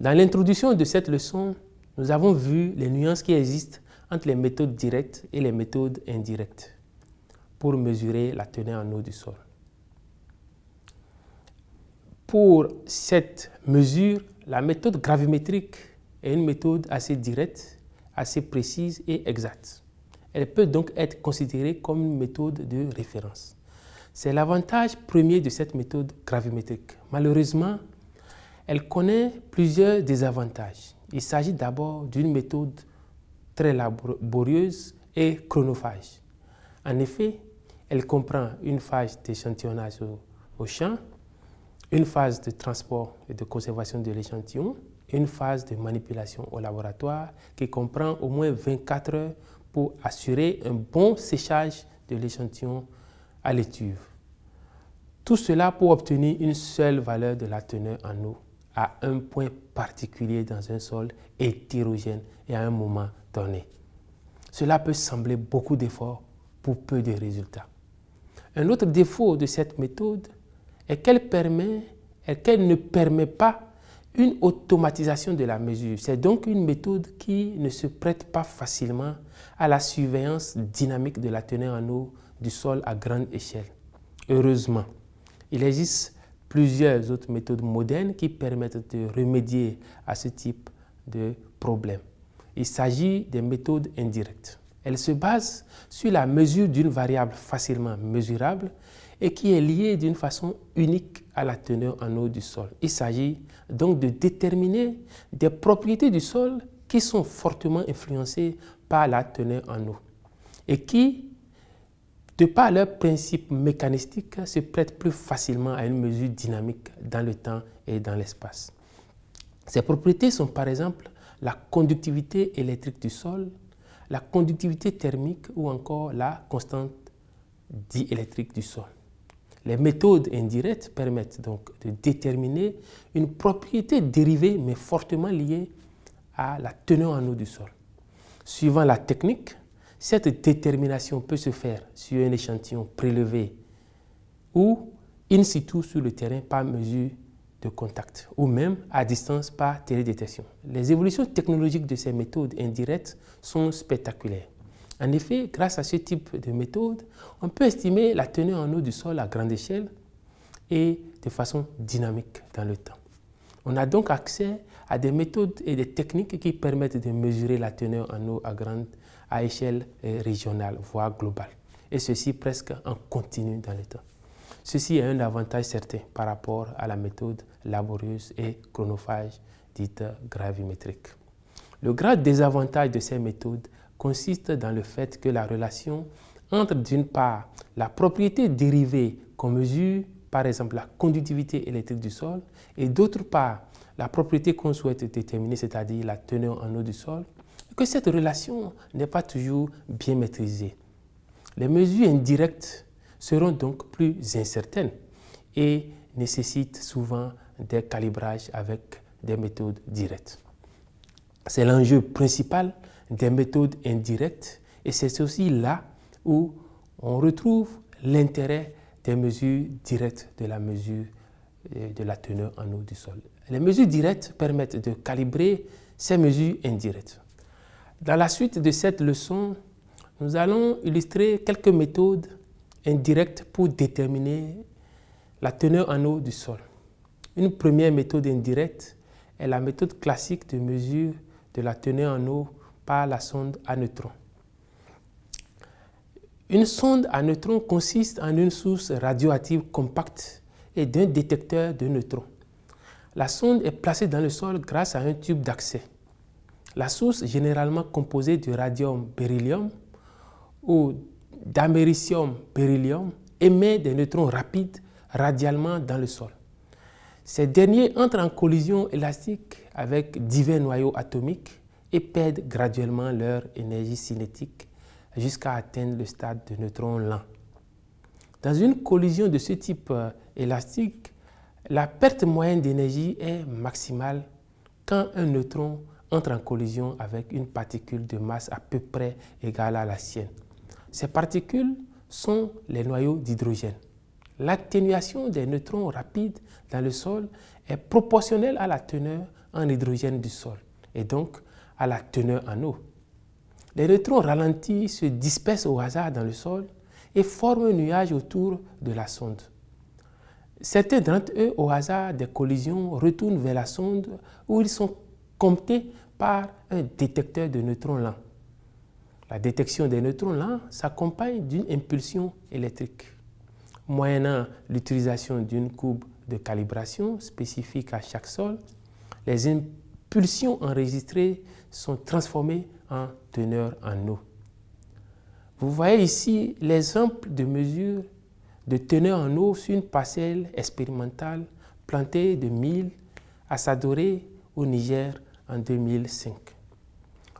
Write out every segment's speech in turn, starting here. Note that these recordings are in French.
Dans l'introduction de cette leçon, nous avons vu les nuances qui existent entre les méthodes directes et les méthodes indirectes pour mesurer la teneur en eau du sol. Pour cette mesure, la méthode gravimétrique est une méthode assez directe, assez précise et exacte. Elle peut donc être considérée comme une méthode de référence. C'est l'avantage premier de cette méthode gravimétrique. Malheureusement, elle connaît plusieurs désavantages. Il s'agit d'abord d'une méthode très laborieuse et chronophage. En effet, elle comprend une phase d'échantillonnage au, champ, une phase de transport et de conservation de l'échantillon, une phase de manipulation au laboratoire qui comprend au moins 24 heures pour assurer un bon séchage de l'échantillon à l'étuve. Tout cela pour obtenir une seule valeur de la teneur en eau à un point particulier dans un sol hétérogène et à un moment donné. Cela peut sembler beaucoup d'efforts pour peu de résultats. Un autre défaut de cette méthode est qu'elle qu'elle ne permet pas une automatisation de la mesure. C'est donc une méthode qui ne se prête pas facilement à la surveillance dynamique de la teneur en eau du sol à grande échelle. Heureusement, il existe plusieurs autres méthodes modernes qui permettent de remédier à ce type de problème. Il s'agit des méthodes indirectes. Elles se basent sur la mesure d'une variable facilement mesurable et qui est liée d'une façon unique à la teneur en eau du sol. Il s'agit donc de déterminer des propriétés du sol qui sont fortement influencées par la teneur en eau et qui de par leur principe mécanistique, se prêtent plus facilement à une mesure dynamique dans le temps et dans l'espace. Ces propriétés sont par exemple la conductivité électrique du sol, la conductivité thermique ou encore la constante diélectrique du sol. Les méthodes indirectes permettent donc de déterminer une propriété dérivée mais fortement liée à la teneur en eau du sol. Suivant la technique, cette détermination peut se faire sur un échantillon prélevé ou in situ sur le terrain par mesure de contact ou même à distance par télédétection. Les évolutions technologiques de ces méthodes indirectes sont spectaculaires. En effet, grâce à ce type de méthode, on peut estimer la teneur en eau du sol à grande échelle et de façon dynamique dans le temps. On a donc accès à des méthodes et des techniques qui permettent de mesurer la teneur en eau à grande à échelle euh, régionale, voire globale. Et ceci presque en continu dans le temps. Ceci a un avantage certain par rapport à la méthode laborieuse et chronophage dite gravimétrique. Le grand désavantage de ces méthodes consiste dans le fait que la relation entre d'une part la propriété dérivée qu'on mesure, par exemple la conductivité électrique du sol, et d'autre part la propriété qu'on souhaite déterminer, c'est-à-dire la teneur en eau du sol, que cette relation n'est pas toujours bien maîtrisée. Les mesures indirectes seront donc plus incertaines et nécessitent souvent des calibrages avec des méthodes directes. C'est l'enjeu principal des méthodes indirectes et c'est aussi là où on retrouve l'intérêt des mesures directes de la mesure euh, de la teneur en eau du sol. Les mesures directes permettent de calibrer ces mesures indirectes. Dans la suite de cette leçon, nous allons illustrer quelques méthodes indirectes pour déterminer la teneur en eau du sol. Une première méthode indirecte est la méthode classique de mesure de la teneur en eau par la sonde à neutrons. Une sonde à neutrons consiste en une source radioactive compacte et d'un détecteur de neutrons. La sonde est placée dans le sol grâce à un tube d'accès. La source, généralement composée de radium-beryllium ou d'américium-beryllium, émet des neutrons rapides radialement dans le sol. Ces derniers entrent en collision élastique avec divers noyaux atomiques et perdent graduellement leur énergie cinétique jusqu'à atteindre le stade de neutrons lents. Dans une collision de ce type euh, élastique, la perte moyenne d'énergie est maximale quand un neutron entre en collision avec une particule de masse à peu près égale à la sienne. Ces particules sont les noyaux d'hydrogène. L'atténuation des neutrons rapides dans le sol est proportionnelle à la teneur en hydrogène du sol et donc à la teneur en eau. Les neutrons ralentis se dispersent au hasard dans le sol et forment un nuage autour de la sonde. Certains d'entre eux, au hasard des collisions, retournent vers la sonde où ils sont comptés par un détecteur de neutrons lents. La détection des neutrons lents s'accompagne d'une impulsion électrique. Moyennant l'utilisation d'une courbe de calibration spécifique à chaque sol, les impulsions enregistrées sont transformées en teneur en eau. Vous voyez ici l'exemple de mesure de teneur en eau sur une parcelle expérimentale plantée de 1000 à Sadoré au Niger en 2005.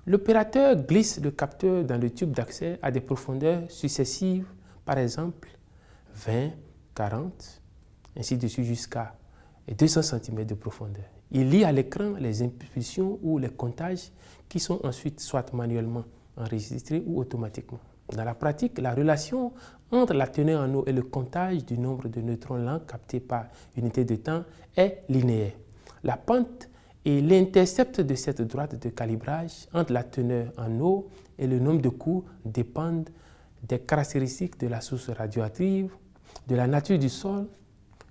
L'opérateur glisse le capteur dans le tube d'accès à des profondeurs successives, par exemple 20, 40, ainsi de suite jusqu'à 200 cm de profondeur. Il lit à l'écran les impulsions ou les comptages qui sont ensuite soit manuellement enregistrés ou automatiquement. Dans la pratique, la relation entre la teneur en eau et le comptage du nombre de neutrons lents captés par unité de temps est linéaire. La pente et l'intercept de cette droite de calibrage entre la teneur en eau et le nombre de coups dépendent des caractéristiques de la source radioactive, de la nature du sol,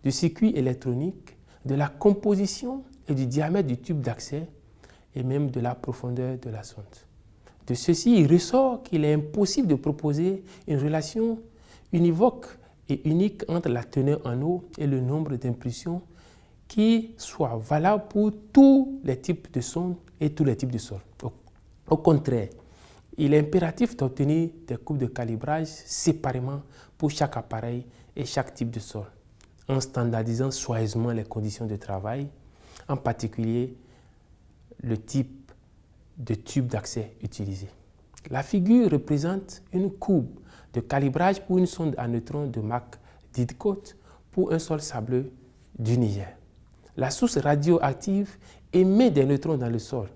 du circuit électronique, de la composition et du diamètre du tube d'accès et même de la profondeur de la sonde. De ceci, il ressort qu'il est impossible de proposer une relation univoque et unique entre la teneur en eau et le nombre d'impulsions qui soit valable pour tous les types de sondes et tous les types de sols. Au, contraire, il est impératif d'obtenir des courbes de calibrage séparément pour chaque appareil et chaque type de sol, en standardisant soigneusement les conditions de travail, en particulier le type de tube d'accès utilisé. La figure représente une courbe de calibrage pour une sonde à neutrons de marque Didcot pour un sol sableux du Niger la source radioactive émet des neutrons dans le sol.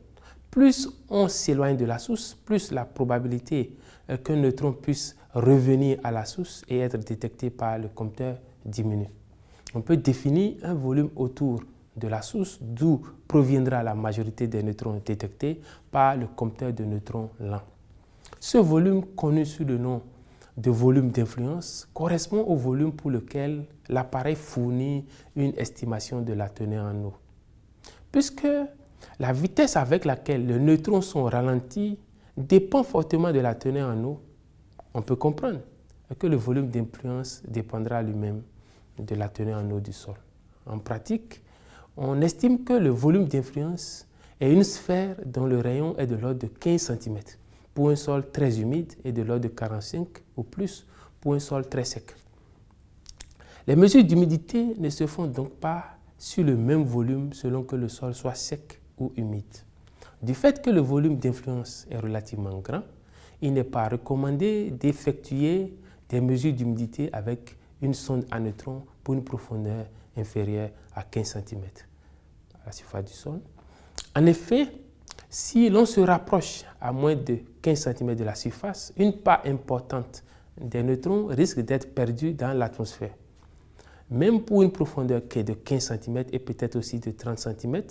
Plus on s'éloigne de la source, plus la probabilité euh, qu'un neutron puisse revenir à la source et être détecté par le compteur diminue. On peut définir un volume autour de la source d'où proviendra la majorité des neutrons détectés par le compteur de neutrons lent. Ce volume, connu sous le nom de volume d'influence correspond au volume pour lequel l'appareil fournit une estimation de la teneur en eau. Puisque la vitesse avec laquelle les neutrons sont ralentis dépend fortement de la teneur en eau, on peut comprendre que le volume d'influence dépendra lui-même de la teneur en eau du sol. En pratique, on estime que le volume d'influence est une sphère dont le rayon est de l'ordre de 15 cm pour un sol très humide et de l'ordre de 45 ou plus pour un sol très sec. Les mesures d'humidité ne se font donc pas sur le même volume selon que le sol soit sec ou humide. Du fait que le volume d'influence est relativement grand, il n'est pas recommandé d'effectuer des mesures d'humidité avec une sonde à neutrons pour une profondeur inférieure à 15 cm à la surface du sol. En effet, si l'on se rapproche à moins de 15 cm de la surface, une part importante des neutrons risque d'être perdue dans l'atmosphère. Même pour une profondeur qui est de 15 cm et peut-être aussi de 30 cm,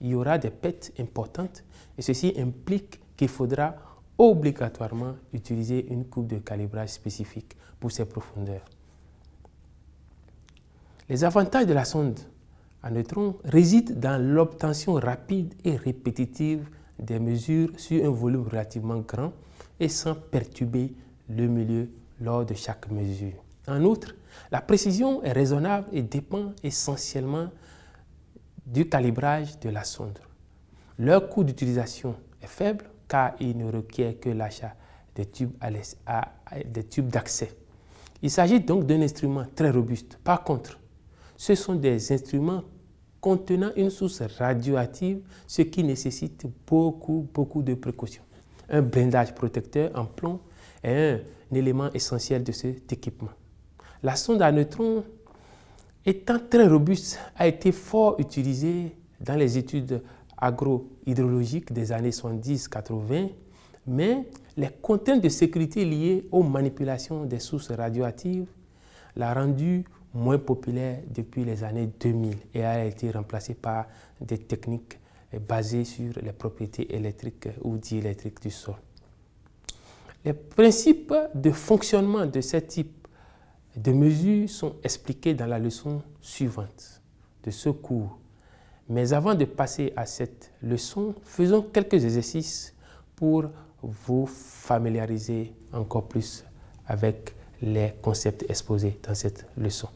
il y aura des pertes importantes et ceci implique qu'il faudra obligatoirement utiliser une coupe de calibrage spécifique pour ces profondeurs. Les avantages de la sonde à neutrons résident dans l'obtention rapide et répétitive des mesures sur un volume relativement grand et sans perturber le milieu lors de chaque mesure. En outre, la précision est raisonnable et dépend essentiellement du calibrage de la sonde. Leur coût d'utilisation est faible car il ne requiert que l'achat des tubes d'accès. Il s'agit donc d'un instrument très robuste. Par contre, ce sont des instruments contenant une source radioactive, ce qui nécessite beaucoup, beaucoup de précautions. Un blindage protecteur en plomb est un, élément essentiel de cet équipement. La sonde à neutrons, étant très robuste, a été fort utilisée dans les études agrohydrologiques des années 70-80, mais les contraintes de sécurité liées aux manipulations des sources radioactives l'ont rendue moins populaire depuis les années 2000 et a été remplacé par des techniques basée sur les propriétés électriques ou diélectriques du sol. Les principes de fonctionnement de ce type de mesures sont expliqués dans la leçon suivante de ce cours. Mais avant de passer à cette leçon, faisons quelques exercices pour vous familiariser encore plus avec les concepts exposés dans cette leçon.